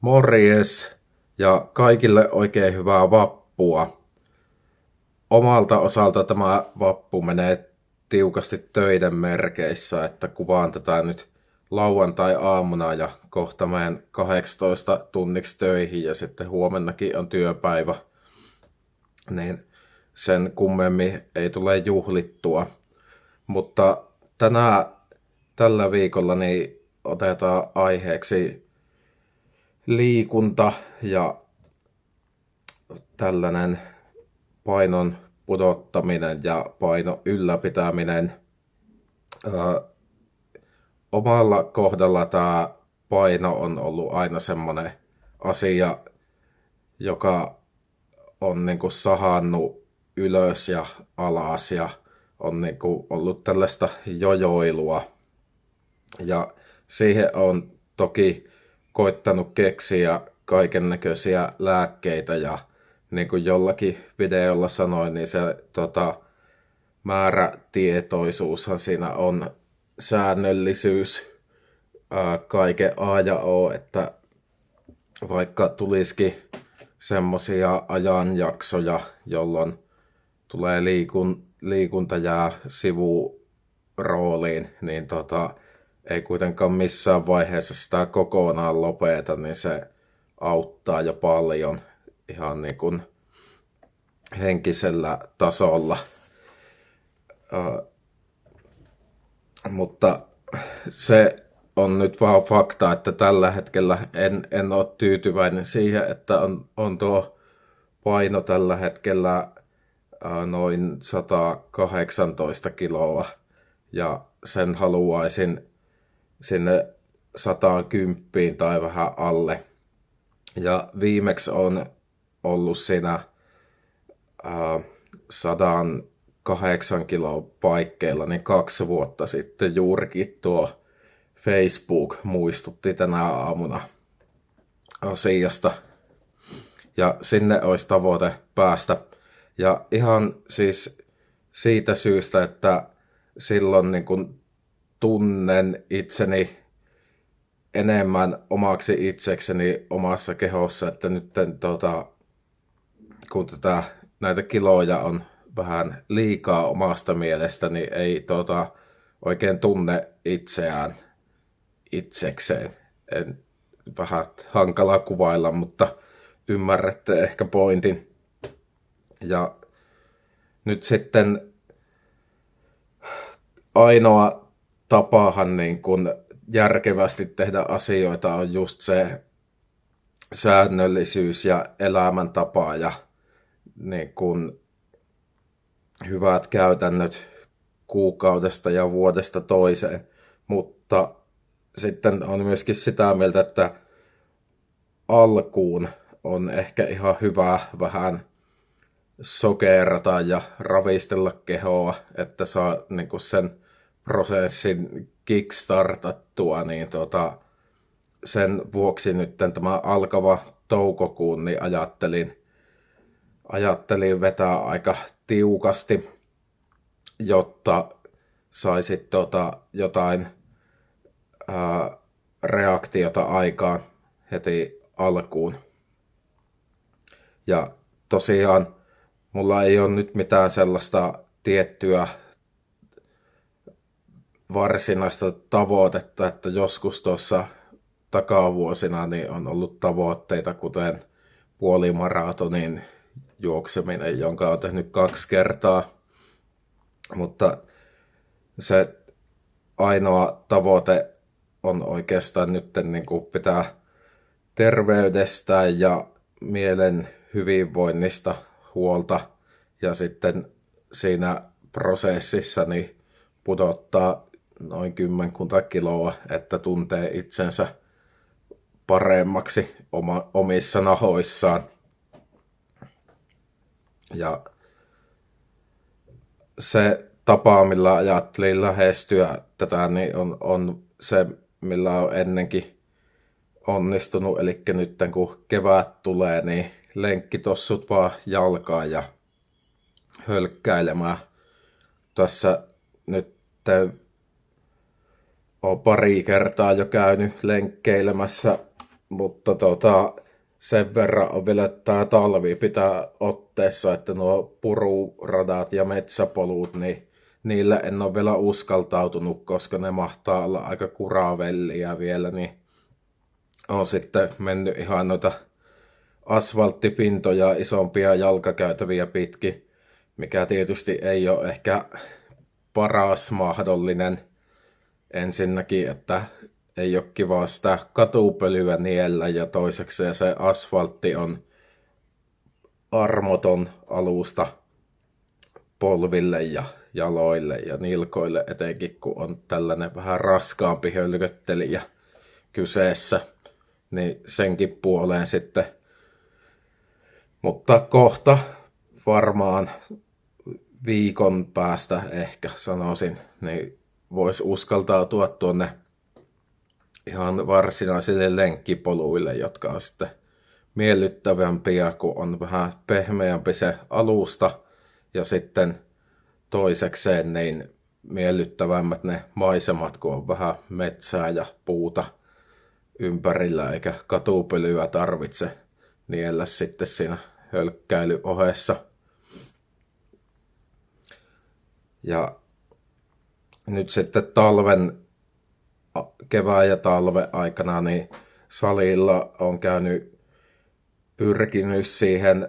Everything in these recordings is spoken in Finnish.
Morjes ja kaikille oikein hyvää vappua. Omalta osalta tämä vappu menee tiukasti töiden merkeissä, että kuvaan tätä nyt lauantai-aamuna ja kohta menen 18 tunniksi töihin ja sitten huomennakin on työpäivä. Niin sen kummemmin ei tule juhlittua. Mutta tänä, tällä viikolla niin otetaan aiheeksi liikunta ja tällainen painon pudottaminen ja paino ylläpitäminen. Ö, omalla kohdalla tämä paino on ollut aina semmoinen asia, joka on niinku sahannut ylös ja alas ja on niinku ollut tällaista jojoilua. Ja siihen on toki koittanut keksiä kaiken näköisiä lääkkeitä ja niin kuin jollakin videolla sanoin, niin se tota, määrätietoisuushan siinä on säännöllisyys ää, kaiken A ja O, että vaikka tulisikin semmoisia ajanjaksoja, jolloin tulee liikun, liikunta jää sivurooliin, niin tota, ei kuitenkaan missään vaiheessa sitä kokonaan lopeta, niin se auttaa jo paljon ihan niin kuin henkisellä tasolla. Uh, mutta se on nyt vaan fakta, että tällä hetkellä en, en ole tyytyväinen siihen, että on, on tuo paino tällä hetkellä uh, noin 118 kiloa ja sen haluaisin sinne 110 tai vähän alle. Ja viimeksi on ollut siinä äh, 108 kiloa paikkeilla, niin kaksi vuotta sitten juurikin tuo Facebook muistutti tänä aamuna asiasta. Ja sinne olisi tavoite päästä. Ja ihan siis siitä syystä, että silloin niin kun tunnen itseni enemmän omaksi itsekseni omassa kehossa, että nyt tota, kun tätä, näitä kiloja on vähän liikaa omasta mielestäni, niin ei tota, oikein tunne itseään itsekseen. En, vähän hankala kuvailla, mutta ymmärrätte ehkä pointin. Ja nyt sitten ainoa tapahan niin kun järkevästi tehdä asioita on just se säännöllisyys ja elämäntapa ja niin kun hyvät käytännöt kuukaudesta ja vuodesta toiseen. Mutta sitten on myöskin sitä mieltä, että alkuun on ehkä ihan hyvä vähän sokerata ja ravistella kehoa, että saa niin sen prosessin kickstartattua, niin tota, sen vuoksi nyt tämä alkava toukokuun, niin ajattelin, ajattelin vetää aika tiukasti, jotta saisit tota jotain ää, reaktiota aikaan heti alkuun. Ja tosiaan mulla ei ole nyt mitään sellaista tiettyä varsinaista tavoitetta, että joskus tuossa takavuosina niin on ollut tavoitteita, kuten puolimaratonin juokseminen, jonka on tehnyt kaksi kertaa. Mutta se ainoa tavoite on oikeastaan nyt niin kuin pitää terveydestä ja mielen hyvinvoinnista huolta ja sitten siinä prosessissa niin pudottaa noin kymmenkunta kiloa, että tuntee itsensä paremmaksi oma, omissa nahoissaan. Ja se tapa, millä ajattelin lähestyä tätä, niin on, on se, millä on ennenkin onnistunut. Eli nyt kun kevät tulee, niin lenkkitossut vaan jalkaan ja hölkkäilemään. Tässä nyt olen pari kertaa jo käynyt lenkkeilemässä mutta tota, sen verran on vielä tämä talvi pitää otteessa, että nuo pururadat ja metsäpolut, niin niillä en ole vielä uskaltautunut, koska ne mahtaa olla aika kuravellia vielä, niin on sitten mennyt ihan noita asfalttipintoja isompia jalkakäytäviä pitkin, mikä tietysti ei ole ehkä paras mahdollinen ensinnäkin, että ei ole kiva sitä katupölyä niellä ja toiseksi se asfaltti on armoton alusta polville ja jaloille ja nilkoille etenkin, kun on tällainen vähän raskaampi hölköttelijä kyseessä, niin senkin puoleen sitten. Mutta kohta varmaan viikon päästä ehkä sanoisin, niin voisi uskaltautua tuonne ihan varsinaisille lenkkipoluille, jotka on sitten miellyttävämpiä, kun on vähän pehmeämpi se alusta ja sitten toisekseen niin miellyttävämmät ne maisemat, kun on vähän metsää ja puuta ympärillä, eikä katupölyä tarvitse niellä sitten siinä hölkkäilyohessa. Ja nyt sitten talven, kevään ja talven aikana, niin salilla on käynyt pyrkinyt siihen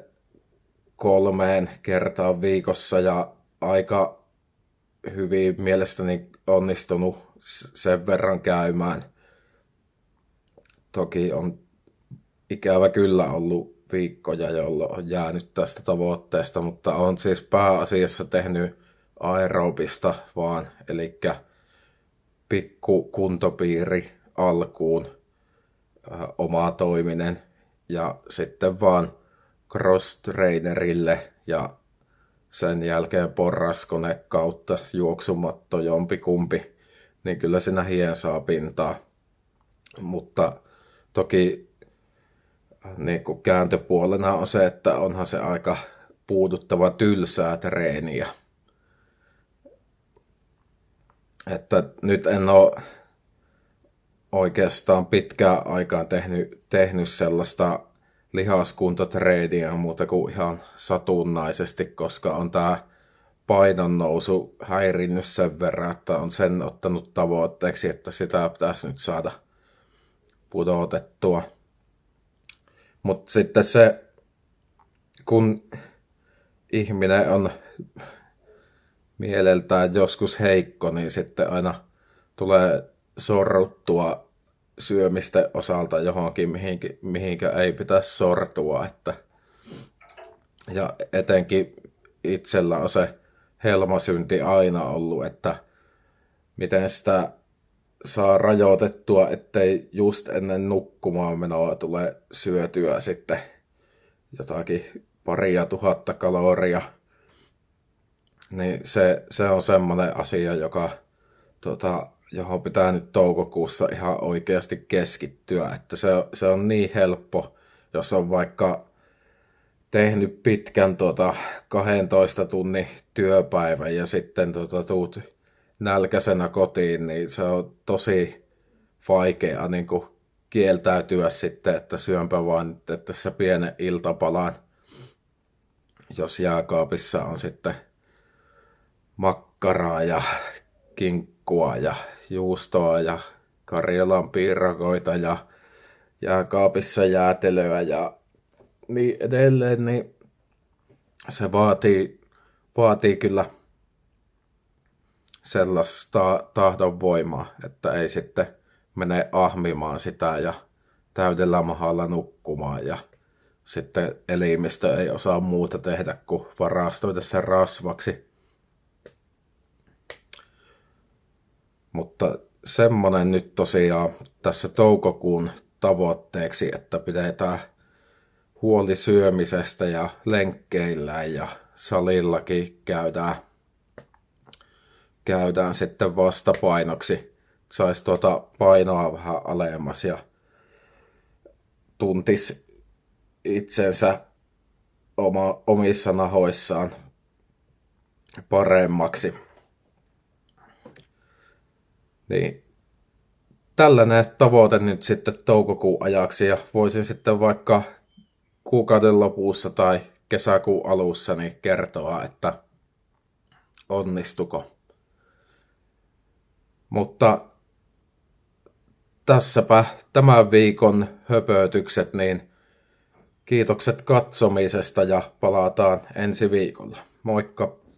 kolmeen kertaan viikossa ja aika hyvin mielestäni onnistunut sen verran käymään. Toki on ikävä kyllä ollut viikkoja, jolloin on jäänyt tästä tavoitteesta, mutta on siis pääasiassa tehnyt aerobista vaan, eli pikku kuntopiiri alkuun, äh, oma toiminen ja sitten vaan cross-trainerille ja sen jälkeen porraskone kautta juoksumatto jompikumpi, niin kyllä siinä hien saa pintaa. Mutta toki niin kuin kääntöpuolena on se, että onhan se aika puuduttava tylsää treeniä. Että nyt en ole oikeastaan pitkään aikaan tehnyt, tehnyt sellaista lihaskuntotreeniä muuta kuin ihan satunnaisesti, koska on tämä painon nousu häirinnyt sen verran, että on sen ottanut tavoitteeksi, että sitä pitäisi nyt saada pudotettua. Mutta sitten se, kun ihminen on mieleltään joskus heikko, niin sitten aina tulee sorruttua syömisten osalta johonkin, mihinkä, mihinkä ei pitäisi sortua. Että, ja etenkin itsellä on se helmasynti aina ollut, että miten sitä saa rajoitettua, ettei just ennen nukkumaan menoa tule syötyä sitten jotakin paria tuhatta kaloria. Niin se, se on semmoinen asia, joka tota, johon pitää nyt toukokuussa ihan oikeasti keskittyä. Että se, se on niin helppo, jos on vaikka tehnyt pitkän tuota 12 tunnin työpäivän ja sitten tuota, tuut nälkäisenä kotiin, niin se on tosi vaikea niin kuin kieltäytyä sitten, että syönpä vaan että tässä pienen iltapalan, jos jääkaapissa on sitten makkaraa ja kinkkua ja juustoa ja Karjalan piirakoita ja jääkaapissa jäätelöä ja niin edelleen, niin se vaatii, vaatii kyllä sellaista tahdon voimaa, että ei sitten mene ahmimaan sitä ja täydellä mahalla nukkumaan ja sitten elimistö ei osaa muuta tehdä kuin varastoida sen rasvaksi. Mutta semmonen nyt tosiaan tässä toukokuun tavoitteeksi, että pidetään huoli syömisestä ja lenkkeillä ja salillakin käydään, käydään sitten vastapainoksi. Saisi tuota painoa vähän alemmas ja tuntis itsensä oma, omissa nahoissaan paremmaksi. Niin tällainen tavoite nyt sitten toukokuun ajaksi ja voisin sitten vaikka kuukauden lopussa tai kesäkuun alussa niin kertoa, että onnistuko. Mutta tässäpä tämän viikon höpötykset, niin kiitokset katsomisesta ja palataan ensi viikolla. Moikka!